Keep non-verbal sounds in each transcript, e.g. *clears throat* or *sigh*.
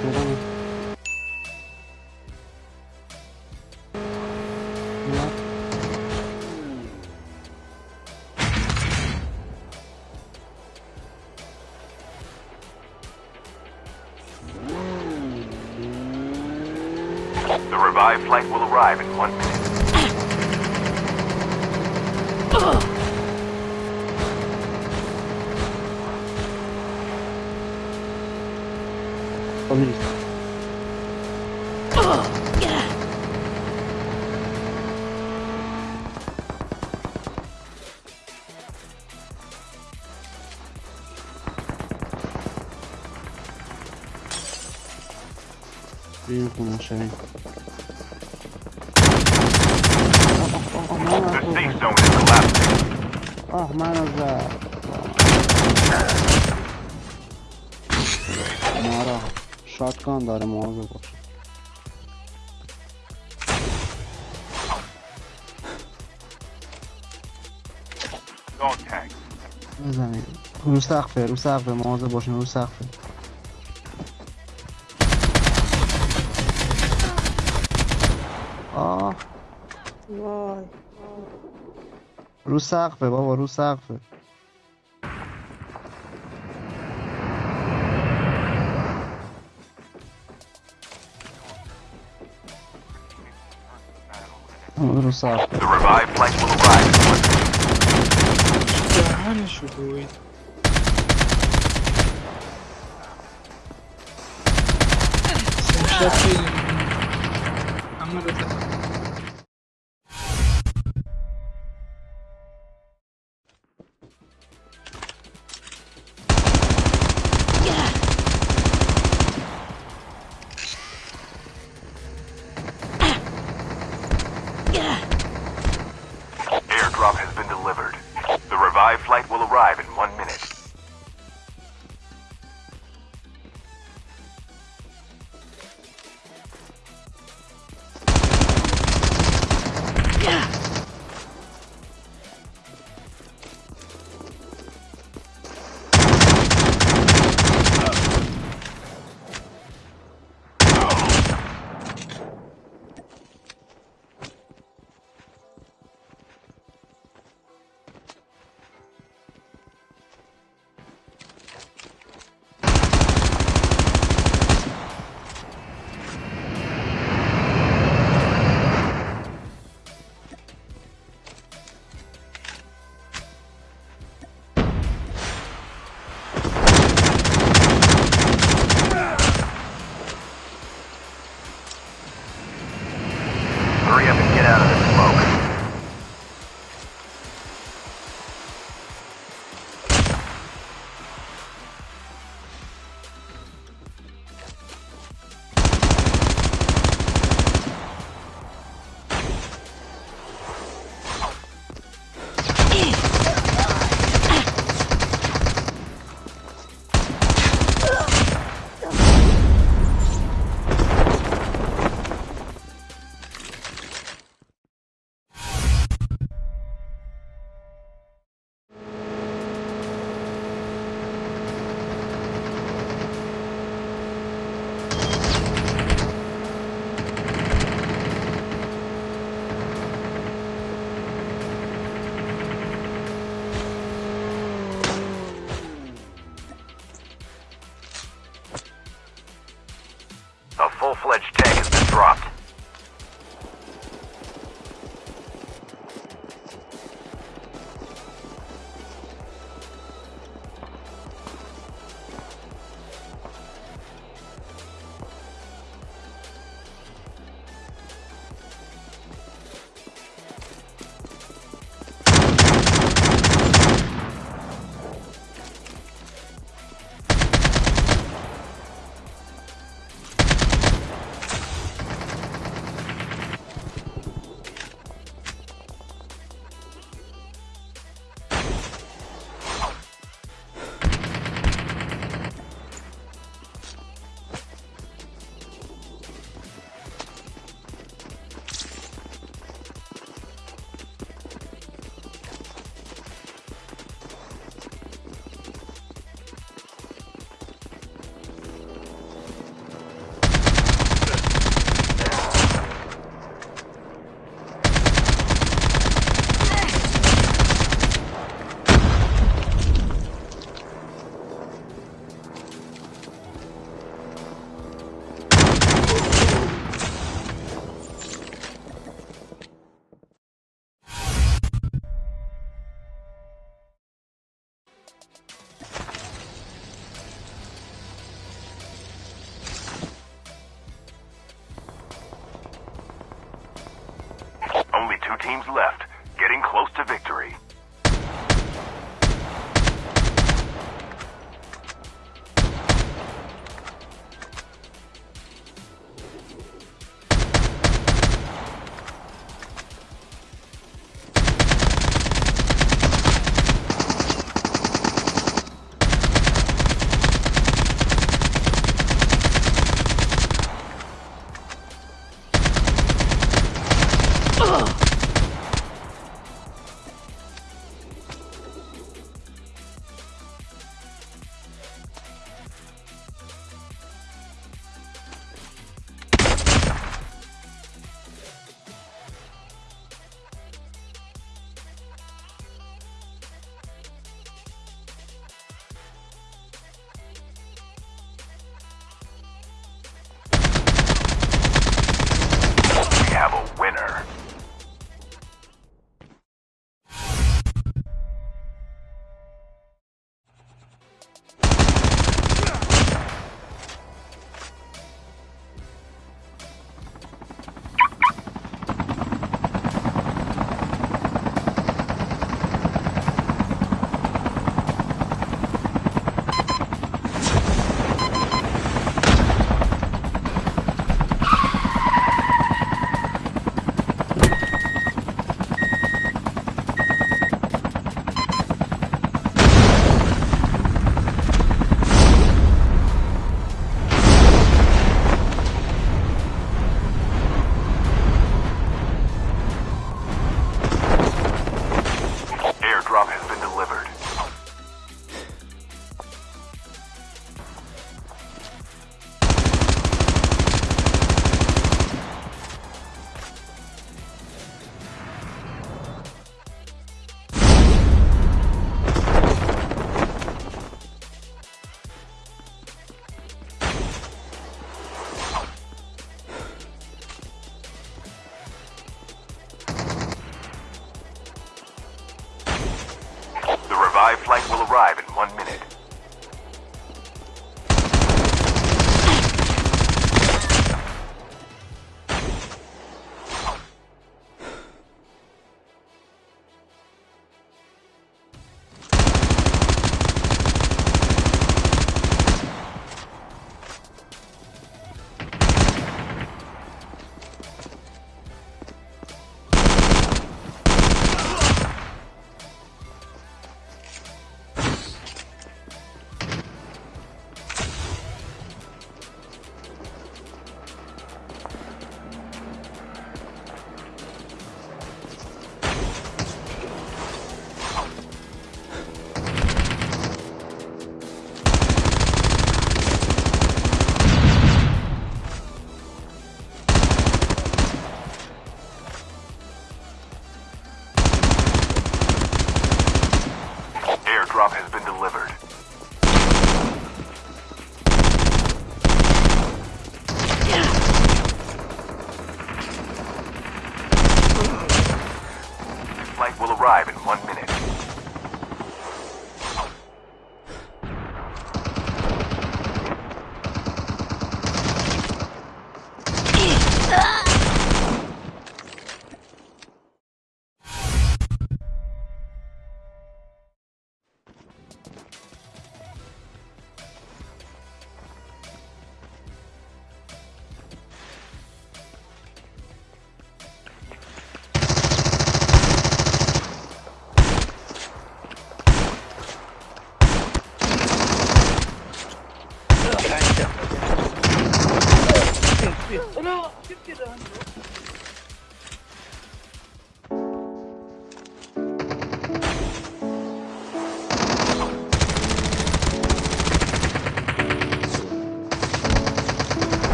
The revived flight will arrive in one minute. *clears throat* Paulista. Veio com o chave. Armaram as... Armaram as... Armaram شاتگان داره مواظب باش. بزنید. رو سقفه رو سقفه مواظب باشین رو سقفه آه. وای. رو سقفه بابا رو سقفه A little soft. The revived flight will arrive. Yeah, how you doing? Same shot Airdrop has been delivered. The revived flight will arrive in one minute.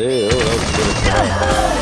Ew, that was good.